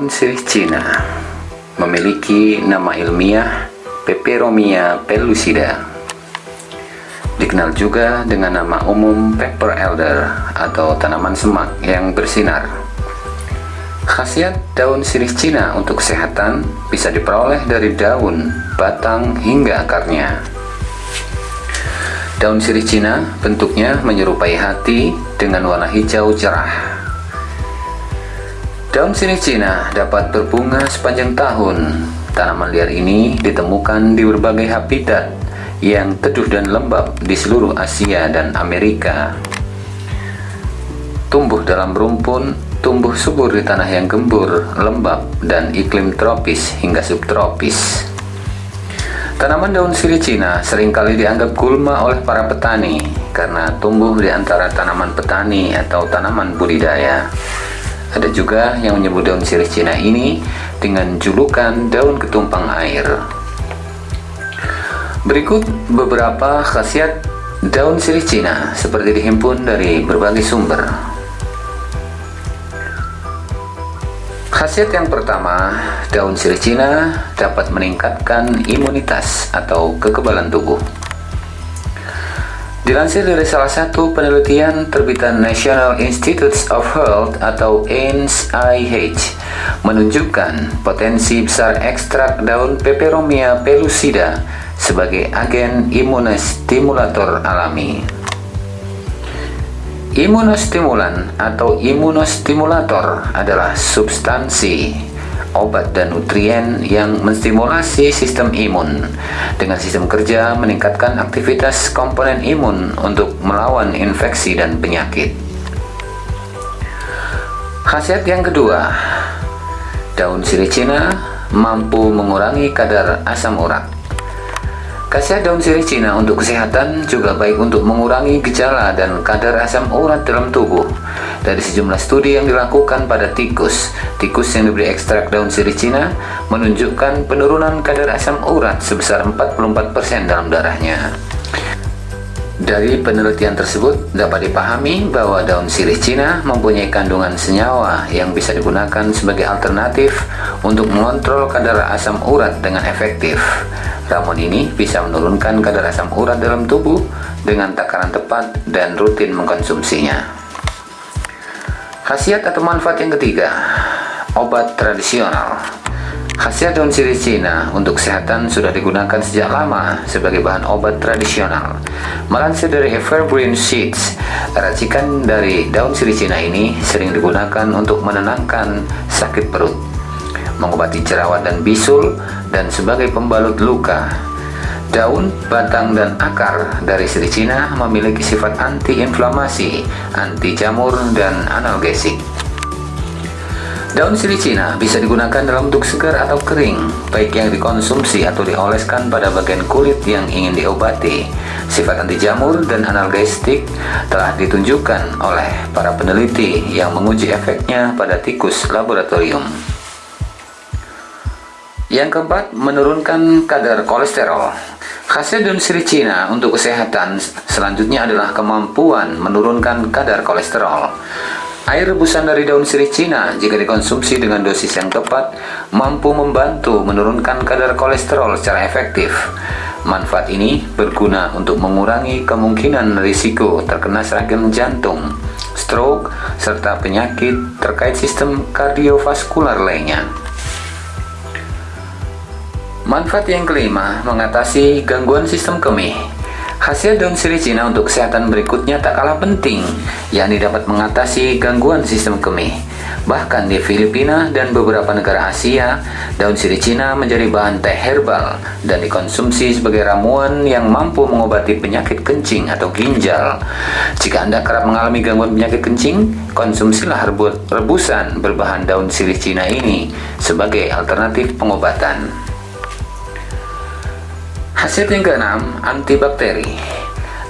Daun sirih Cina memiliki nama ilmiah Peperomia pellucida. Dikenal juga dengan nama umum pepper elder atau tanaman semak yang bersinar. Khasiat daun sirih Cina untuk kesehatan bisa diperoleh dari daun, batang, hingga akarnya. Daun sirih Cina bentuknya menyerupai hati dengan warna hijau cerah. Daun sirih Cina dapat berbunga sepanjang tahun. Tanaman liar ini ditemukan di berbagai habitat yang teduh dan lembab di seluruh Asia dan Amerika. Tumbuh dalam rumpun, tumbuh subur di tanah yang gembur, lembab, dan iklim tropis hingga subtropis. Tanaman daun sirih Cina sering kali dianggap gulma oleh para petani karena tumbuh di antara tanaman petani atau tanaman budidaya. Ada juga yang menyebut daun sirih Cina ini dengan julukan daun ketumpang air. Berikut beberapa khasiat daun sirih Cina seperti dihimpun dari berbagai sumber. Khasiat yang pertama, daun sirih Cina dapat meningkatkan imunitas atau kekebalan tubuh. Dilansir dari salah satu penelitian terbitan National Institutes of Health atau NIH menunjukkan potensi besar ekstrak daun Peperomia pellucida sebagai agen imunostimulator alami. Imunostimulan atau imunostimulator adalah substansi obat dan nutrien yang menstimulasi sistem imun. Dengan sistem kerja meningkatkan aktivitas komponen imun untuk melawan infeksi dan penyakit. Khasiat yang kedua daun sirih Cina mampu mengurangi kadar asam urat. Khasiat daun sirih Cina untuk kesehatan juga baik untuk mengurangi gejala dan kadar asam urat dalam tubuh. Dari sejumlah studi yang dilakukan pada tikus, tikus yang diberi ekstrak daun sirih Cina menunjukkan penurunan kadar asam urat sebesar 44% dalam darahnya. Dari penelitian tersebut dapat dipahami bahwa daun sirih Cina mempunyai kandungan senyawa yang bisa digunakan sebagai alternatif untuk mengontrol kadar asam urat dengan efektif. Ramuan ini bisa menurunkan kadar asam urat dalam tubuh dengan takaran tepat dan rutin mengkonsumsinya. Khasiat atau manfaat yang ketiga, obat tradisional. Khasiat daun sirih Cina untuk kesehatan sudah digunakan sejak lama sebagai bahan obat tradisional. Melansir dari Evergreen Seeds, racikan dari daun sirih Cina ini sering digunakan untuk menenangkan sakit perut, mengobati jerawat dan bisul, dan sebagai pembalut luka. Daun, batang, dan akar dari sirih Cina memiliki sifat anti-inflamasi, anti jamur, dan analgesik. Daun sirih Cina bisa digunakan dalam bentuk segar atau kering, baik yang dikonsumsi atau dioleskan pada bagian kulit yang ingin diobati. Sifat anti jamur dan analgesik telah ditunjukkan oleh para peneliti yang menguji efeknya pada tikus laboratorium. Yang keempat, menurunkan kadar kolesterol. Khasiat daun sirih Cina untuk kesehatan selanjutnya adalah kemampuan menurunkan kadar kolesterol. Air rebusan dari daun sirih Cina jika dikonsumsi dengan dosis yang tepat mampu membantu menurunkan kadar kolesterol secara efektif. Manfaat ini berguna untuk mengurangi kemungkinan risiko terkena serangan jantung, stroke, serta penyakit terkait sistem kardiovaskular lainnya. Manfaat yang kelima, mengatasi gangguan sistem kemih. Khasiat daun sirih Cina untuk kesehatan berikutnya tak kalah penting, yakni dapat mengatasi gangguan sistem kemih. Bahkan di Filipina dan beberapa negara Asia, daun sirih Cina menjadi bahan teh herbal dan dikonsumsi sebagai ramuan yang mampu mengobati penyakit kencing atau ginjal. Jika Anda kerap mengalami gangguan penyakit kencing, konsumsilah rebusan berbahan daun sirih Cina ini sebagai alternatif pengobatan. Khasiat yang keenam, antibakteri.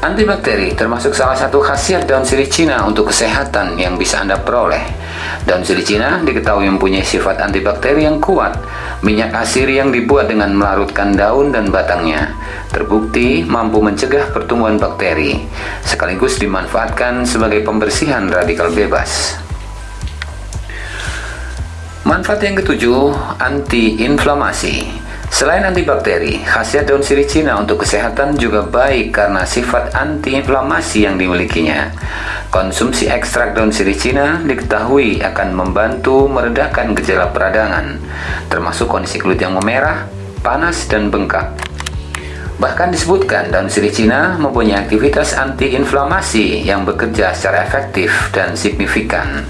Antibakteri termasuk salah satu khasiat daun sirih Cina untuk kesehatan yang bisa Anda peroleh. Daun sirih Cina diketahui mempunyai sifat antibakteri yang kuat. Minyak asir yang dibuat dengan melarutkan daun dan batangnya terbukti mampu mencegah pertumbuhan bakteri, sekaligus dimanfaatkan sebagai pembersihan radikal bebas. Manfaat yang ketujuh, anti-inflamasi. Selain antibakteri, khasiat daun sirih Cina untuk kesehatan juga baik karena sifat antiinflamasi yang dimilikinya. Konsumsi ekstrak daun sirih Cina diketahui akan membantu meredakan gejala peradangan, termasuk kondisi kulit yang memerah, panas, dan bengkak. Bahkan disebutkan daun sirih Cina mempunyai aktivitas antiinflamasi yang bekerja secara efektif dan signifikan.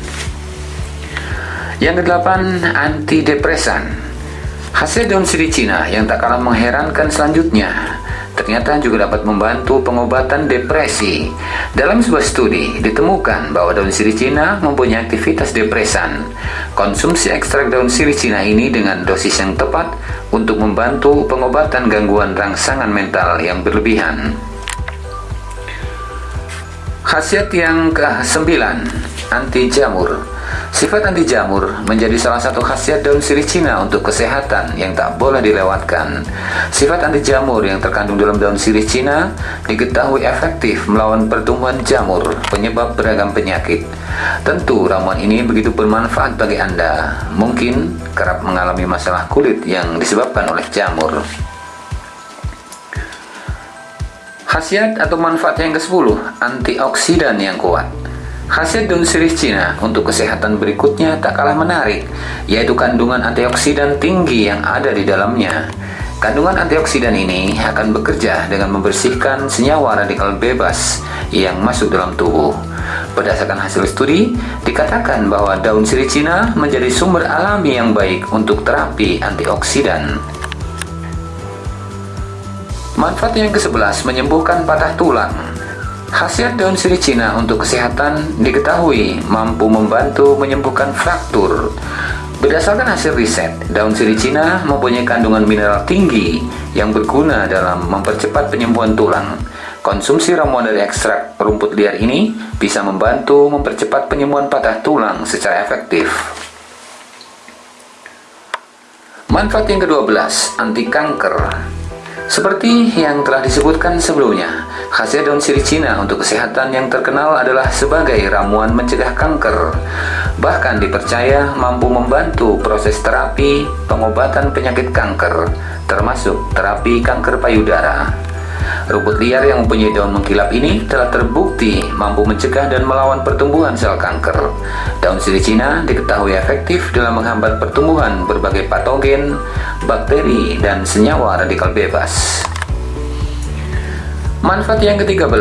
Yang kedelapan, antidepresan. Hasil daun sirih Cina yang tak kalah mengherankan selanjutnya ternyata juga dapat membantu pengobatan depresi. Dalam sebuah studi, ditemukan bahwa daun sirih Cina mempunyai aktivitas depresan. Konsumsi ekstrak daun sirih Cina ini dengan dosis yang tepat untuk membantu pengobatan gangguan rangsangan mental yang berlebihan. Khasiat yang ke-9, anti jamur. Sifat anti jamur menjadi salah satu khasiat daun sirih Cina untuk kesehatan yang tak boleh dilewatkan. Sifat anti jamur yang terkandung dalam daun sirih Cina diketahui efektif melawan pertumbuhan jamur, penyebab beragam penyakit. Tentu ramuan ini begitu bermanfaat bagi Anda. Mungkin kerap mengalami masalah kulit yang disebabkan oleh jamur. Khasiat atau manfaat yang ke-10, antioksidan yang kuat. Khasiat daun sirih Cina untuk kesehatan berikutnya tak kalah menarik, yaitu kandungan antioksidan tinggi yang ada di dalamnya. Kandungan antioksidan ini akan bekerja dengan membersihkan senyawa radikal bebas yang masuk dalam tubuh. Berdasarkan hasil studi, dikatakan bahwa daun sirih Cina menjadi sumber alami yang baik untuk terapi antioksidan. Manfaat yang ke-11 menyembuhkan patah tulang. Khasiat daun sirih Cina untuk kesehatan diketahui mampu membantu menyembuhkan fraktur. Berdasarkan hasil riset, daun sirih Cina mempunyai kandungan mineral tinggi yang berguna dalam mempercepat penyembuhan tulang. Konsumsi ramuan dari ekstrak rumput liar ini bisa membantu mempercepat penyembuhan patah tulang secara efektif. Manfaat yang ke-12, anti kanker. Seperti yang telah disebutkan sebelumnya, khasiat daun sirih Cina untuk kesehatan yang terkenal adalah sebagai ramuan mencegah kanker. Bahkan dipercaya mampu membantu proses terapi pengobatan penyakit kanker, termasuk terapi kanker payudara. Rumput liar yang mempunyai daun mengkilap ini telah terbukti mampu mencegah dan melawan pertumbuhan sel kanker. Daun sirih Cina diketahui efektif dalam menghambat pertumbuhan berbagai patogen, bakteri, dan senyawa radikal bebas. Manfaat yang ke-13,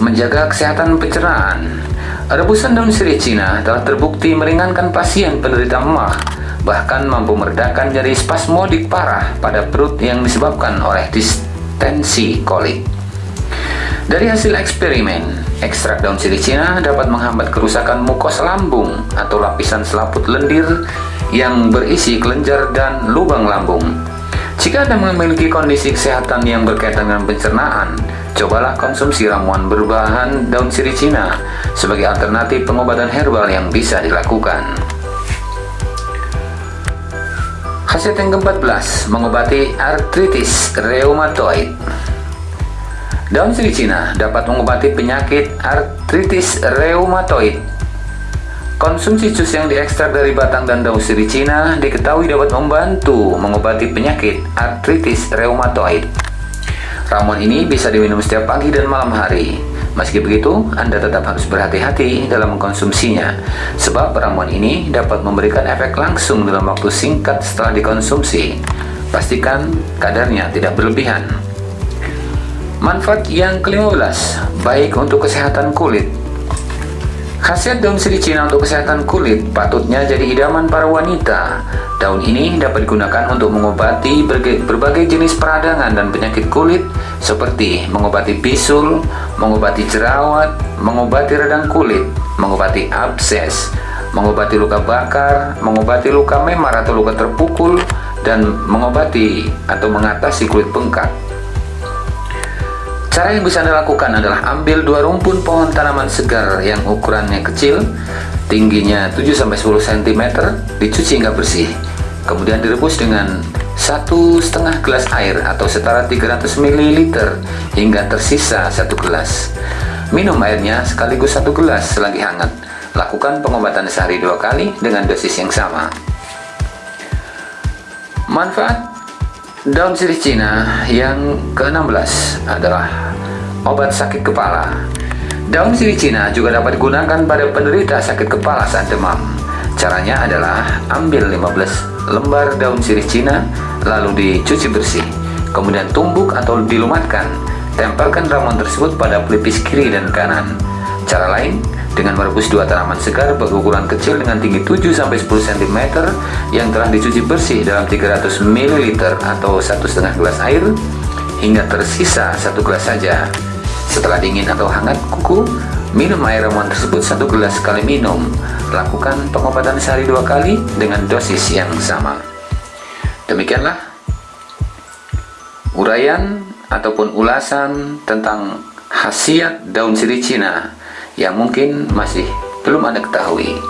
menjaga kesehatan pencernaan. Rebusan daun sirih Cina telah terbukti meringankan pasien penderita emah, bahkan mampu meredakan nyeri spasmodik parah pada perut yang disebabkan oleh dis tensi kolik. Dari hasil eksperimen, ekstrak daun sirih Cina dapat menghambat kerusakan mukosa lambung atau lapisan selaput lendir yang berisi kelenjar dan lubang lambung. Jika Anda memiliki kondisi kesehatan yang berkaitan dengan pencernaan, cobalah konsumsi ramuan berbahan daun sirih Cina sebagai alternatif pengobatan herbal yang bisa dilakukan. Khasiat yang ke-14, mengobati artritis reumatoid. Daun sirih Cina dapat mengobati penyakit artritis reumatoid. Konsumsi jus yang diekstrak dari batang dan daun sirih Cina diketahui dapat membantu mengobati penyakit artritis reumatoid. Ramuan ini bisa diminum setiap pagi dan malam hari. Meski begitu, Anda tetap harus berhati-hati dalam mengkonsumsinya, sebab ramuan ini dapat memberikan efek langsung dalam waktu singkat setelah dikonsumsi. Pastikan kadarnya tidak berlebihan. Manfaat yang ke-15, baik untuk kesehatan kulit. Khasiat daun sirih Cina untuk kesehatan kulit patutnya jadi idaman para wanita. Daun ini dapat digunakan untuk mengobati berbagai jenis peradangan dan penyakit kulit seperti mengobati bisul, mengobati jerawat, mengobati radang kulit, mengobati abses, mengobati luka bakar, mengobati luka memar atau luka terpukul, dan mengobati atau mengatasi kulit bengkak. Cara yang bisa Anda lakukan adalah ambil dua rumpun pohon tanaman segar yang ukurannya kecil, tingginya 7-10 cm, dicuci hingga bersih. Kemudian direbus dengan satu setengah gelas air atau setara 300 ml hingga tersisa satu gelas. Minum airnya sekaligus satu gelas selagi hangat. Lakukan pengobatan sehari dua kali dengan dosis yang sama. Manfaat daun sirih Cina yang ke-16 adalah obat sakit kepala. Daun sirih Cina juga dapat digunakan pada penderita sakit kepala saat demam. Caranya adalah ambil 15 lembar daun sirih Cina lalu dicuci bersih, kemudian tumbuk atau dilumatkan. Tempelkan ramuan tersebut pada pelipis kiri dan kanan. Cara lain, dengan merebus dua tanaman segar berukuran kecil dengan tinggi 7-10 cm yang telah dicuci bersih dalam 300 ml atau 1,5 gelas air hingga tersisa satu gelas saja. Setelah dingin atau hangat kuku, minum air ramuan tersebut satu gelas sekali minum. Lakukan pengobatan sehari dua kali dengan dosis yang sama. Demikianlah uraian ataupun ulasan tentang khasiat daun sirih Cina yang mungkin masih belum Anda ketahui.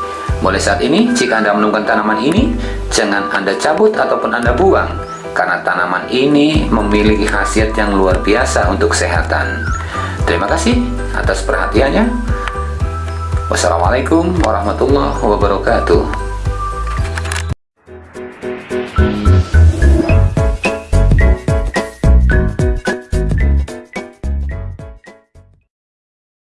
Mulai saat ini, jika Anda menemukan tanaman ini, jangan Anda cabut ataupun Anda buang, karena tanaman ini memiliki khasiat yang luar biasa untuk kesehatan. Terima kasih atas perhatiannya. Wassalamualaikum warahmatullahi wabarakatuh.